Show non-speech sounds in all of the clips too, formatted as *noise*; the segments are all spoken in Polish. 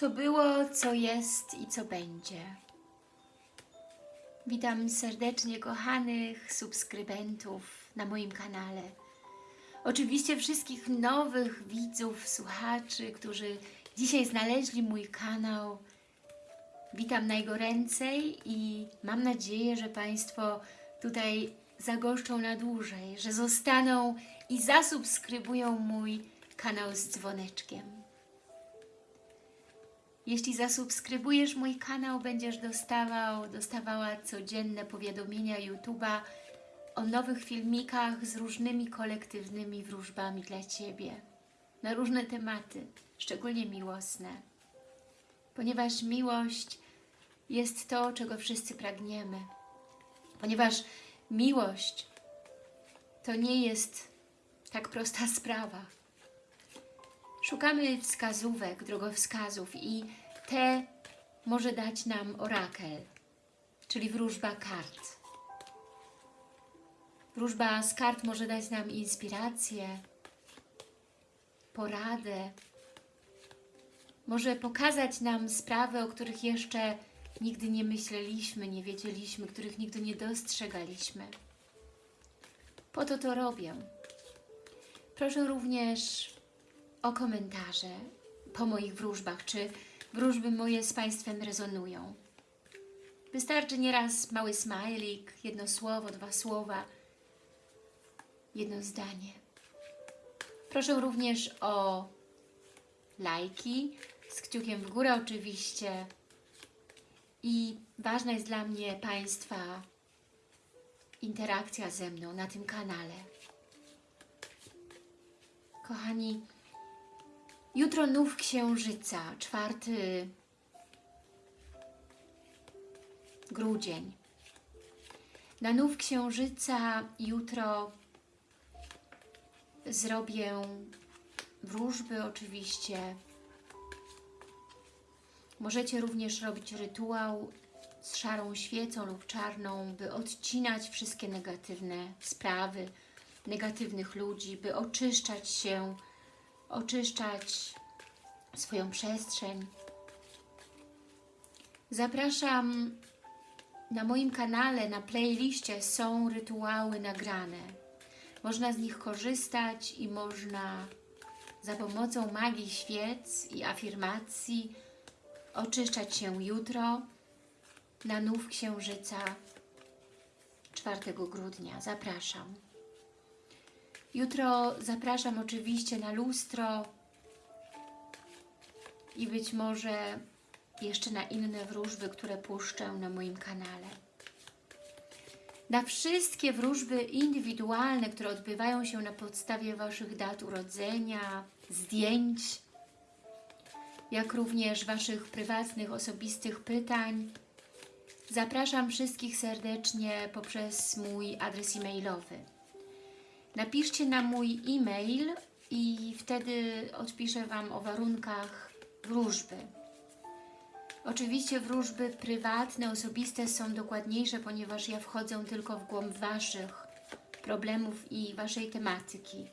co było, co jest i co będzie. Witam serdecznie kochanych subskrybentów na moim kanale. Oczywiście wszystkich nowych widzów, słuchaczy, którzy dzisiaj znaleźli mój kanał. Witam najgoręcej i mam nadzieję, że Państwo tutaj zagoszczą na dłużej, że zostaną i zasubskrybują mój kanał z dzwoneczkiem. Jeśli zasubskrybujesz mój kanał, będziesz dostawał, dostawała codzienne powiadomienia YouTube'a o nowych filmikach z różnymi kolektywnymi wróżbami dla Ciebie na różne tematy, szczególnie miłosne. Ponieważ miłość jest to, czego wszyscy pragniemy. Ponieważ miłość to nie jest tak prosta *laughs* sprawa. Szukamy wskazówek, drogowskazów i te może dać nam orakel, czyli wróżba kart. Wróżba z kart może dać nam inspirację, poradę, może pokazać nam sprawy, o których jeszcze nigdy nie myśleliśmy, nie wiedzieliśmy, których nigdy nie dostrzegaliśmy. Po to to robię. Proszę również o komentarze po moich wróżbach, czy wróżby moje z Państwem rezonują. Wystarczy nieraz mały smajlik, jedno słowo, dwa słowa, jedno zdanie. Proszę również o lajki, z kciukiem w górę oczywiście. I ważna jest dla mnie Państwa interakcja ze mną na tym kanale. Kochani, jutro nów księżyca, czwarty grudzień. Na nów księżyca jutro zrobię wróżby oczywiście. Możecie również robić rytuał z szarą świecą lub czarną, by odcinać wszystkie negatywne sprawy, negatywnych ludzi, by oczyszczać się, oczyszczać swoją przestrzeń. Zapraszam na moim kanale, na playliście są rytuały nagrane. Można z nich korzystać i można za pomocą magii świec i afirmacji oczyszczać się jutro na nów księżyca 4 grudnia. Zapraszam. Jutro zapraszam oczywiście na lustro i być może jeszcze na inne wróżby, które puszczę na moim kanale. Na wszystkie wróżby indywidualne, które odbywają się na podstawie Waszych dat urodzenia, zdjęć, jak również Waszych prywatnych, osobistych pytań, zapraszam wszystkich serdecznie poprzez mój adres e-mailowy. Napiszcie na mój e-mail i wtedy odpiszę Wam o warunkach wróżby. Oczywiście wróżby prywatne, osobiste są dokładniejsze, ponieważ ja wchodzę tylko w głąb Waszych problemów i Waszej tematyki.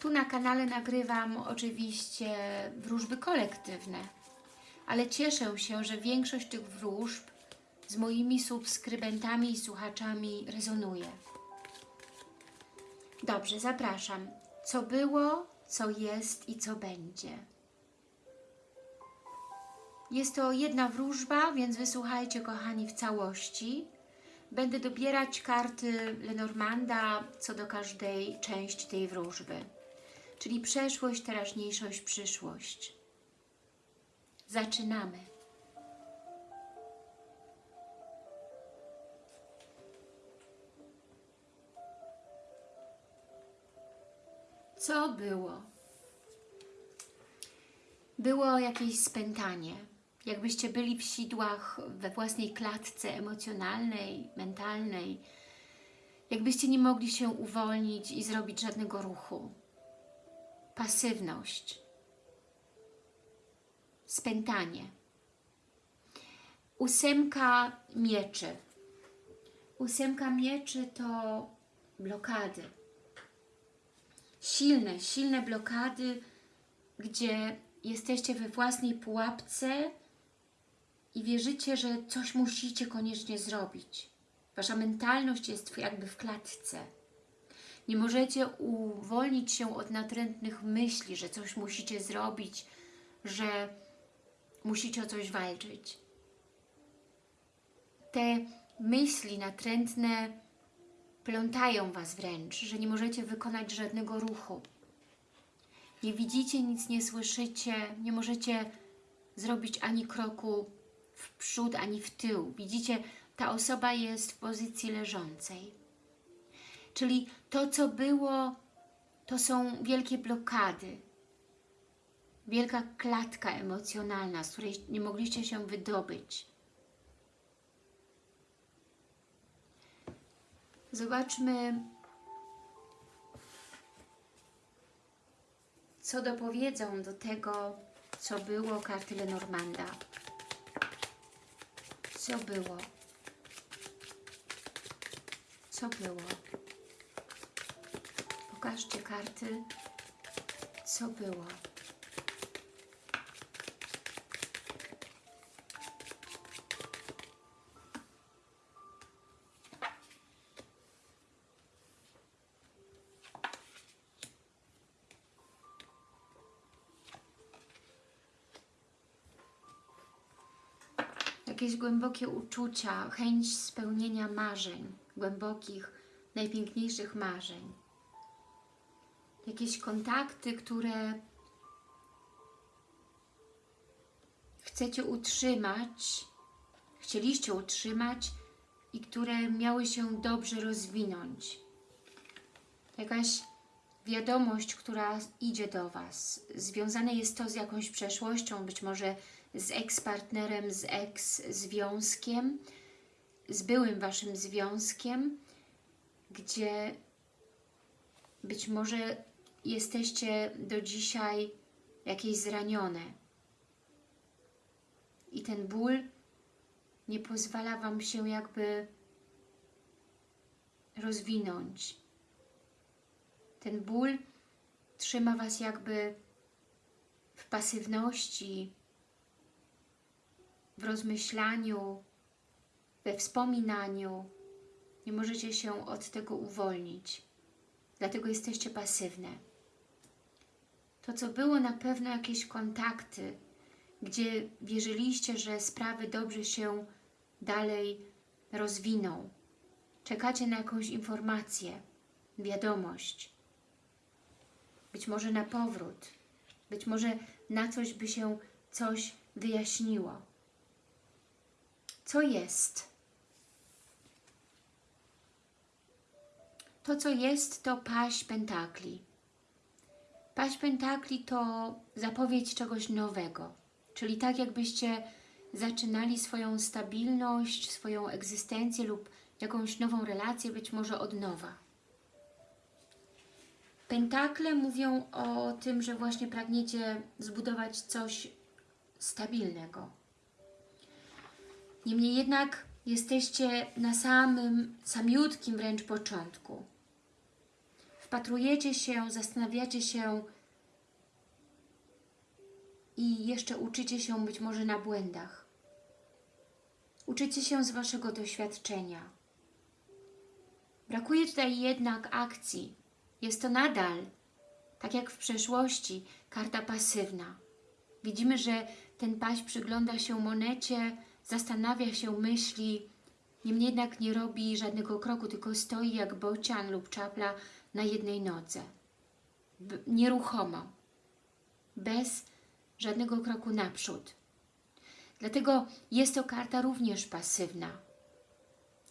Tu na kanale nagrywam oczywiście wróżby kolektywne, ale cieszę się, że większość tych wróżb z moimi subskrybentami i słuchaczami rezonuje. Dobrze, zapraszam. Co było, co jest i co będzie. Jest to jedna wróżba, więc wysłuchajcie, kochani, w całości. Będę dobierać karty Lenormanda co do każdej części tej wróżby, czyli przeszłość, teraźniejszość, przyszłość. Zaczynamy. Co było? Było jakieś spętanie, jakbyście byli w sidłach we własnej klatce emocjonalnej, mentalnej, jakbyście nie mogli się uwolnić i zrobić żadnego ruchu. Pasywność, spętanie. Ósemka mieczy. Ósemka mieczy to blokady. Silne, silne blokady, gdzie jesteście we własnej pułapce i wierzycie, że coś musicie koniecznie zrobić. Wasza mentalność jest jakby w klatce. Nie możecie uwolnić się od natrętnych myśli, że coś musicie zrobić, że musicie o coś walczyć. Te myśli natrętne plątają Was wręcz, że nie możecie wykonać żadnego ruchu. Nie widzicie, nic nie słyszycie, nie możecie zrobić ani kroku w przód, ani w tył. Widzicie, ta osoba jest w pozycji leżącej. Czyli to, co było, to są wielkie blokady. Wielka klatka emocjonalna, z której nie mogliście się wydobyć. Zobaczmy, co dopowiedzą do tego, co było karty Lenormanda. Co było? Co było? Pokażcie karty, co było. Jakieś głębokie uczucia, chęć spełnienia marzeń, głębokich, najpiękniejszych marzeń. Jakieś kontakty, które chcecie utrzymać, chcieliście utrzymać i które miały się dobrze rozwinąć. Jakaś wiadomość, która idzie do Was. Związane jest to z jakąś przeszłością, być może z ex-partnerem, z ex-związkiem, z byłym Waszym związkiem, gdzie być może jesteście do dzisiaj jakieś zranione. I ten ból nie pozwala Wam się jakby rozwinąć. Ten ból trzyma Was jakby w pasywności, w rozmyślaniu, we wspominaniu. Nie możecie się od tego uwolnić. Dlatego jesteście pasywne. To, co było na pewno jakieś kontakty, gdzie wierzyliście, że sprawy dobrze się dalej rozwiną. Czekacie na jakąś informację, wiadomość. Być może na powrót. Być może na coś by się coś wyjaśniło. Co jest? To, co jest, to paść pentakli. Paść pentakli to zapowiedź czegoś nowego. Czyli tak jakbyście zaczynali swoją stabilność, swoją egzystencję lub jakąś nową relację, być może od nowa. Pentakle mówią o tym, że właśnie pragniecie zbudować coś stabilnego. Niemniej jednak jesteście na samym, samiutkim wręcz początku. Wpatrujecie się, zastanawiacie się i jeszcze uczycie się być może na błędach. Uczycie się z Waszego doświadczenia. Brakuje tutaj jednak akcji. Jest to nadal, tak jak w przeszłości, karta pasywna. Widzimy, że ten paź przygląda się monecie, zastanawia się, myśli, niemniej jednak nie robi żadnego kroku, tylko stoi jak bocian lub czapla na jednej nodze. Nieruchomo, bez żadnego kroku naprzód. Dlatego jest to karta również pasywna.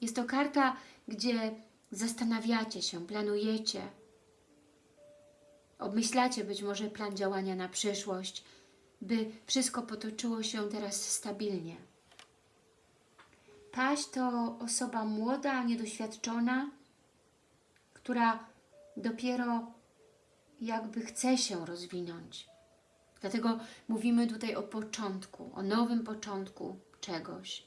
Jest to karta, gdzie zastanawiacie się, planujecie, obmyślacie być może plan działania na przyszłość, by wszystko potoczyło się teraz stabilnie. Paść to osoba młoda, niedoświadczona, która dopiero jakby chce się rozwinąć. Dlatego mówimy tutaj o początku, o nowym początku czegoś.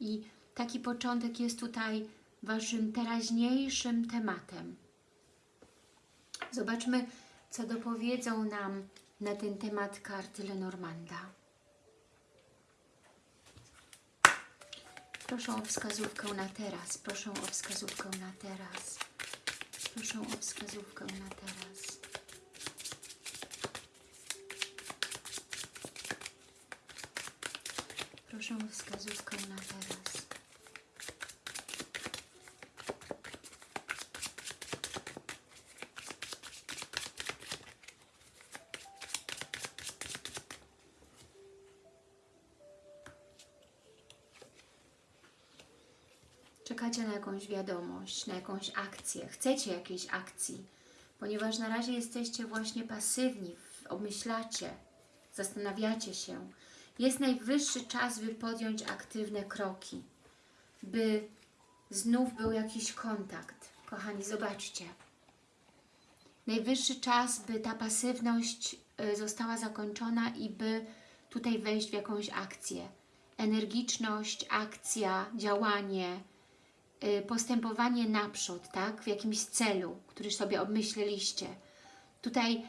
I taki początek jest tutaj Waszym teraźniejszym tematem. Zobaczmy, co dopowiedzą nam na ten temat karty Lenormanda. Proszę o wskazówkę na teraz. Proszę o wskazówkę na teraz. Proszę o wskazówkę na teraz. Proszę o wskazówkę na teraz. Czekacie na jakąś wiadomość, na jakąś akcję, chcecie jakiejś akcji, ponieważ na razie jesteście właśnie pasywni, obmyślacie, zastanawiacie się. Jest najwyższy czas, by podjąć aktywne kroki, by znów był jakiś kontakt. Kochani, zobaczcie. Najwyższy czas, by ta pasywność y, została zakończona i by tutaj wejść w jakąś akcję. Energiczność, akcja, działanie, postępowanie naprzód, tak? W jakimś celu, który sobie obmyśleliście. Tutaj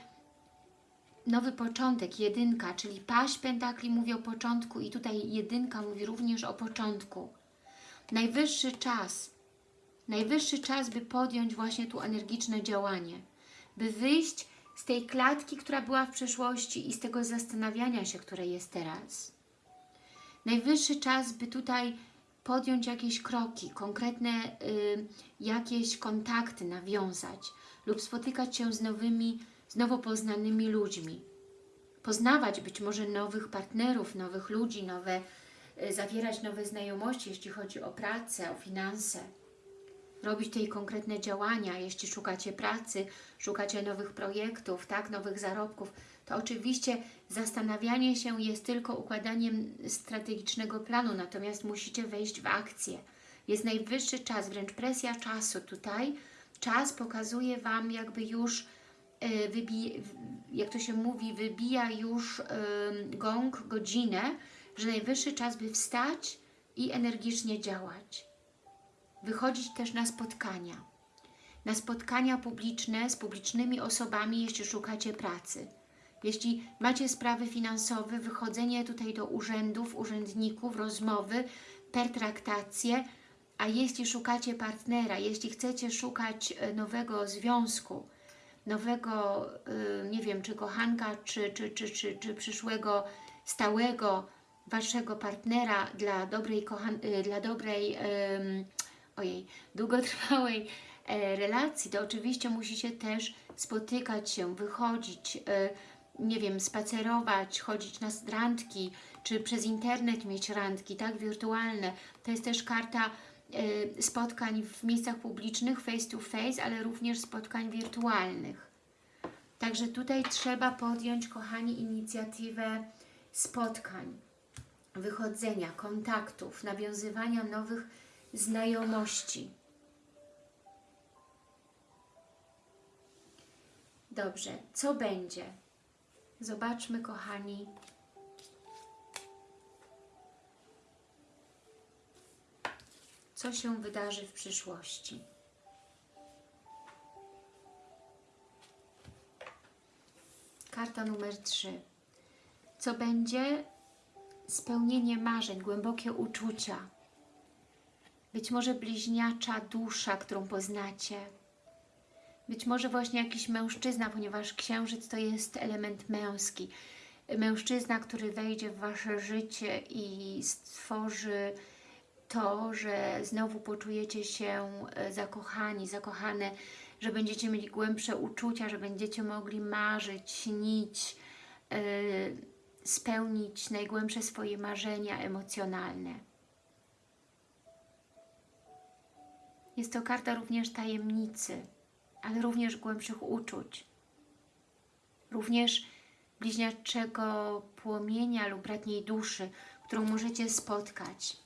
nowy początek, jedynka, czyli paść pentakli mówi o początku i tutaj jedynka mówi również o początku. Najwyższy czas, najwyższy czas, by podjąć właśnie tu energiczne działanie, by wyjść z tej klatki, która była w przeszłości i z tego zastanawiania się, które jest teraz. Najwyższy czas, by tutaj podjąć jakieś kroki, konkretne y, jakieś kontakty nawiązać lub spotykać się z nowymi, z nowo poznanymi ludźmi. Poznawać być może nowych partnerów, nowych ludzi, nowe, y, zawierać nowe znajomości, jeśli chodzi o pracę, o finanse. Robić tutaj konkretne działania, jeśli szukacie pracy, szukacie nowych projektów, tak, nowych zarobków, to oczywiście zastanawianie się jest tylko układaniem strategicznego planu, natomiast musicie wejść w akcję. Jest najwyższy czas, wręcz presja czasu tutaj. Czas pokazuje Wam jakby już, wybija, jak to się mówi, wybija już gong, godzinę, że najwyższy czas, by wstać i energicznie działać. Wychodzić też na spotkania. Na spotkania publiczne z publicznymi osobami, jeśli szukacie pracy jeśli macie sprawy finansowe, wychodzenie tutaj do urzędów, urzędników, rozmowy, pertraktacje, a jeśli szukacie partnera, jeśli chcecie szukać e, nowego związku, nowego, e, nie wiem, czy kochanka, czy, czy, czy, czy, czy przyszłego, stałego Waszego partnera dla dobrej, kochan e, dla dobrej um, ojej, długotrwałej relacji, to oczywiście musicie też spotykać się, wychodzić, nie wiem, spacerować, chodzić na randki, czy przez internet mieć randki, tak, wirtualne. To jest też karta y, spotkań w miejscach publicznych, face to face, ale również spotkań wirtualnych. Także tutaj trzeba podjąć, kochani, inicjatywę spotkań, wychodzenia, kontaktów, nawiązywania nowych znajomości. Dobrze, co będzie? Zobaczmy, kochani, co się wydarzy w przyszłości. Karta numer 3. Co będzie? Spełnienie marzeń, głębokie uczucia. Być może bliźniacza dusza, którą poznacie być może właśnie jakiś mężczyzna, ponieważ księżyc to jest element męski. Mężczyzna, który wejdzie w Wasze życie i stworzy to, że znowu poczujecie się e, zakochani, zakochane, że będziecie mieli głębsze uczucia, że będziecie mogli marzyć, śnić, yy, spełnić najgłębsze swoje marzenia emocjonalne. Jest to karta również tajemnicy ale również głębszych uczuć. Również bliźniaczego płomienia lub bratniej duszy, którą możecie spotkać.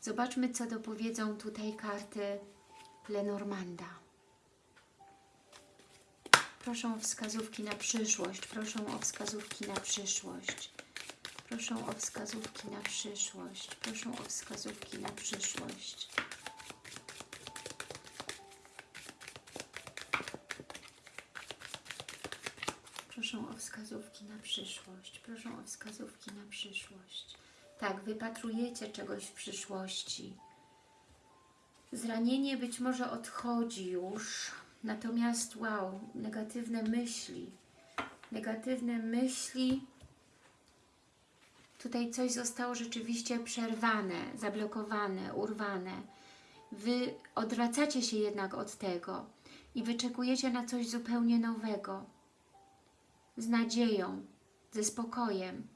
Zobaczmy, co dopowiedzą tutaj karty Lenormanda. Proszę o wskazówki na przyszłość. Proszę o wskazówki na przyszłość. Proszę o wskazówki na przyszłość. Proszę o wskazówki na przyszłość. Proszę o wskazówki na przyszłość. Proszę o wskazówki na przyszłość. Tak, wypatrujecie czegoś w przyszłości. Zranienie być może odchodzi już, natomiast wow, negatywne myśli, negatywne myśli, tutaj coś zostało rzeczywiście przerwane, zablokowane, urwane. Wy odwracacie się jednak od tego i wyczekujecie na coś zupełnie nowego, z nadzieją, ze spokojem.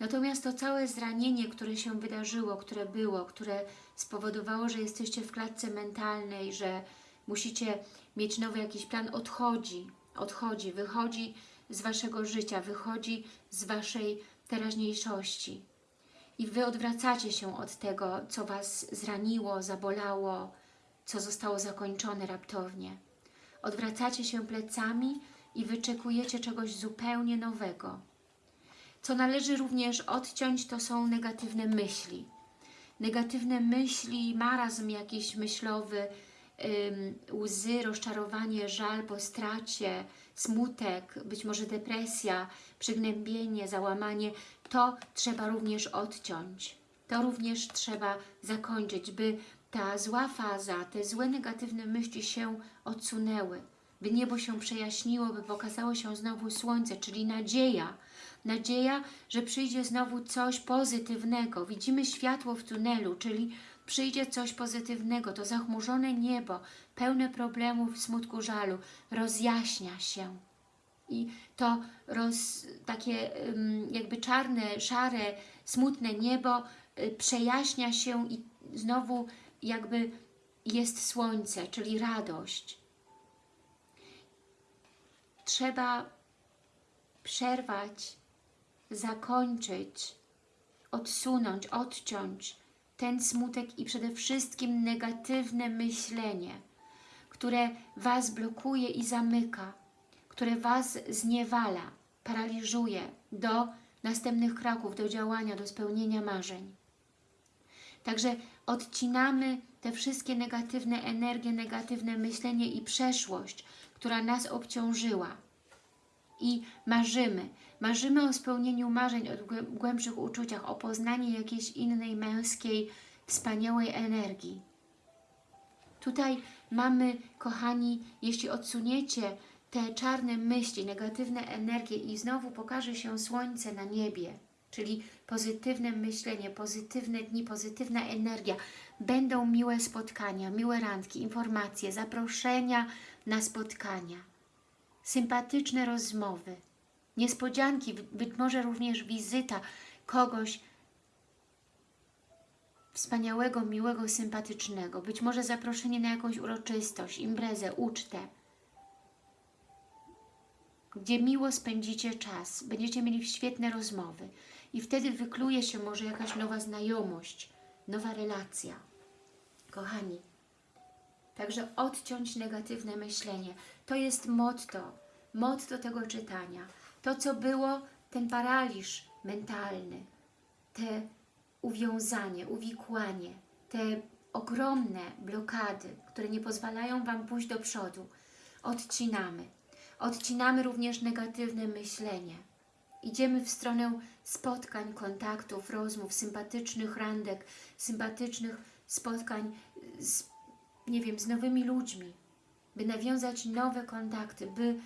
Natomiast to całe zranienie, które się wydarzyło, które było, które spowodowało, że jesteście w klatce mentalnej, że musicie mieć nowy jakiś plan, odchodzi, odchodzi, wychodzi z Waszego życia, wychodzi z Waszej teraźniejszości. I Wy odwracacie się od tego, co Was zraniło, zabolało, co zostało zakończone raptownie. Odwracacie się plecami i wyczekujecie czegoś zupełnie nowego. Co należy również odciąć, to są negatywne myśli. Negatywne myśli, marazm jakiś myślowy, łzy, rozczarowanie, żal po stracie, smutek, być może depresja, przygnębienie, załamanie, to trzeba również odciąć. To również trzeba zakończyć, by ta zła faza, te złe negatywne myśli się odsunęły, by niebo się przejaśniło, by pokazało się znowu słońce, czyli nadzieja. Nadzieja, że przyjdzie znowu coś pozytywnego. Widzimy światło w tunelu, czyli przyjdzie coś pozytywnego. To zachmurzone niebo, pełne problemów, smutku, żalu, rozjaśnia się. I to roz, takie jakby czarne, szare, smutne niebo y, przejaśnia się i znowu jakby jest słońce, czyli radość. Trzeba przerwać, zakończyć, odsunąć, odciąć ten smutek i przede wszystkim negatywne myślenie, które Was blokuje i zamyka, które Was zniewala, paraliżuje do następnych kroków, do działania, do spełnienia marzeń. Także odcinamy te wszystkie negatywne energie, negatywne myślenie i przeszłość, która nas obciążyła. I marzymy. Marzymy o spełnieniu marzeń, o głębszych uczuciach, o poznaniu jakiejś innej męskiej, wspaniałej energii. Tutaj mamy, kochani, jeśli odsuniecie te czarne myśli, negatywne energie i znowu pokaże się słońce na niebie, czyli pozytywne myślenie, pozytywne dni, pozytywna energia. Będą miłe spotkania, miłe randki, informacje, zaproszenia na spotkania, sympatyczne rozmowy, niespodzianki, być może również wizyta kogoś wspaniałego, miłego, sympatycznego, być może zaproszenie na jakąś uroczystość, imprezę, ucztę, gdzie miło spędzicie czas, będziecie mieli świetne rozmowy. I wtedy wykluje się może jakaś nowa znajomość, nowa relacja. Kochani, także odciąć negatywne myślenie. To jest motto, motto tego czytania. To, co było, ten paraliż mentalny, te uwiązanie, uwikłanie, te ogromne blokady, które nie pozwalają Wam pójść do przodu, odcinamy. Odcinamy również negatywne myślenie. Idziemy w stronę spotkań, kontaktów, rozmów, sympatycznych randek, sympatycznych spotkań z, nie wiem, z nowymi ludźmi, by nawiązać nowe kontakty, by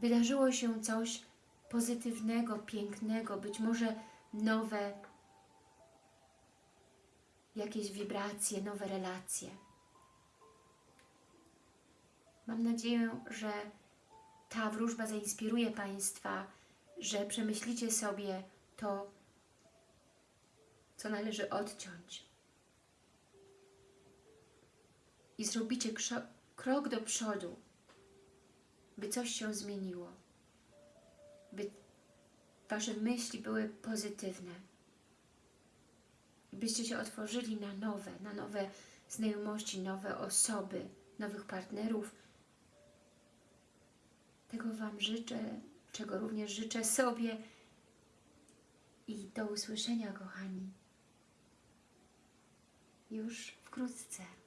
wydarzyło się coś pozytywnego, pięknego, być może nowe jakieś wibracje, nowe relacje. Mam nadzieję, że ta wróżba zainspiruje Państwa, że przemyślicie sobie to, co należy odciąć. I zrobicie krok do przodu, by coś się zmieniło, by Wasze myśli były pozytywne, byście się otworzyli na nowe, na nowe znajomości, nowe osoby, nowych partnerów. Tego Wam życzę, czego również życzę sobie i do usłyszenia, kochani, już wkrótce.